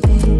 baby.